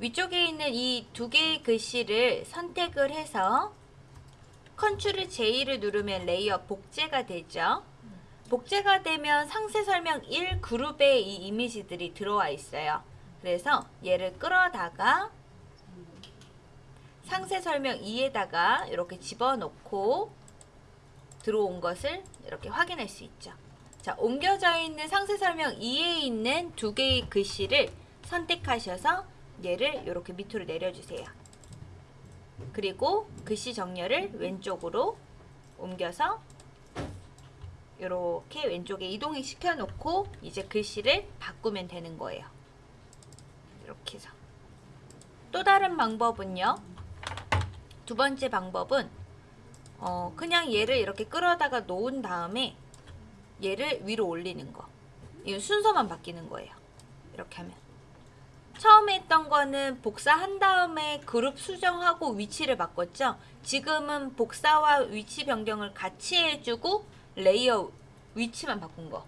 위쪽에 있는 이 두 개의 글씨를 선택을 해서 컨트롤 J를 누르면 layer 복제가 되죠. 복제가 되면 상세 설명 1 그룹에 이 이미지들이 들어와 있어요. 그래서 얘를 끌어다가 상세 설명 2에다가 이렇게 집어넣고 들어온 것을 이렇게 확인할 수 있죠. 자, 옮겨져 있는 상세 설명 2에 있는 두 개의 글씨를 선택하셔서 얘를 이렇게 밑으로 내려주세요. 그리고 글씨 정렬을 왼쪽으로 옮겨서 이렇게 왼쪽에 이동을 시켜놓고 이제 글씨를 바꾸면 되는 거예요. 이렇게 해서 또 다른 방법은요. 두 번째 방법은 어 그냥 얘를 이렇게 끌어다가 놓은 다음에 얘를 위로 올리는 거. 이 순서만 바뀌는 거예요. 이렇게 하면. 처음에 했던 거는 복사한 다음에 그룹 수정하고 위치를 바꿨죠. 지금은 복사와 위치 변경을 같이 해주고 layer 위치만 바꾼 거.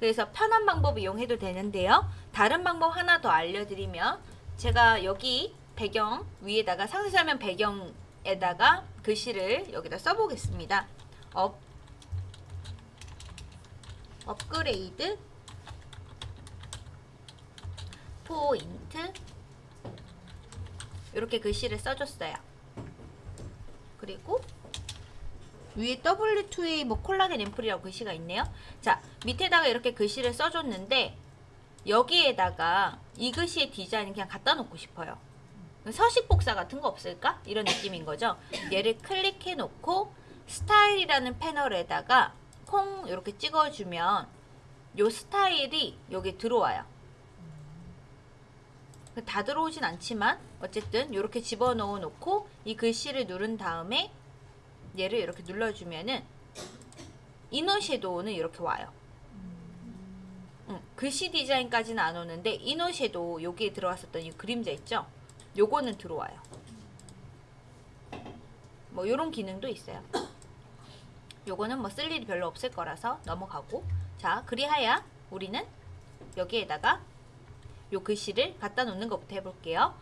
그래서 편한 방법 이용해도 되는데요. 다른 방법 하나 더 알려드리면 제가 여기 배경 위에다가 상세 설명 배경에다가 글씨를 여기다 써보겠습니다. 업 업그레이드 포인트 이렇게 글씨를 써줬어요. 그리고 위에 W2A 뭐 콜라겐 앰플이라고 글씨가 있네요. 자 밑에다가 이렇게 글씨를 써줬는데 여기에다가 이 글씨의 디자인 그냥 갖다 놓고 싶어요. 서식 복사 같은 거 없을까? 이런 느낌인 거죠. 얘를 클릭해 놓고 스타일이라는 패널에다가 콩 이렇게 찍어주면 요 스타일이 여기 들어와요. 다 들어오진 않지만 어쨌든 이렇게 집어넣어 놓고 이 글씨를 누른 다음에 얘를 이렇게 눌러주면은 이너 섀도우는 이렇게 와요. 응, 글씨 디자인까지는 안 오는데 이너 섀도우 여기에 들어왔었던 이 그림자 있죠? 요거는 들어와요. 뭐 요런 기능도 있어요. 요거는 뭐 쓸 일이 별로 없을 거라서 넘어가고 자 그리하여 우리는 여기에다가 요 글씨를 갖다 놓는 것부터 해볼게요.